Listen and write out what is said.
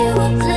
you were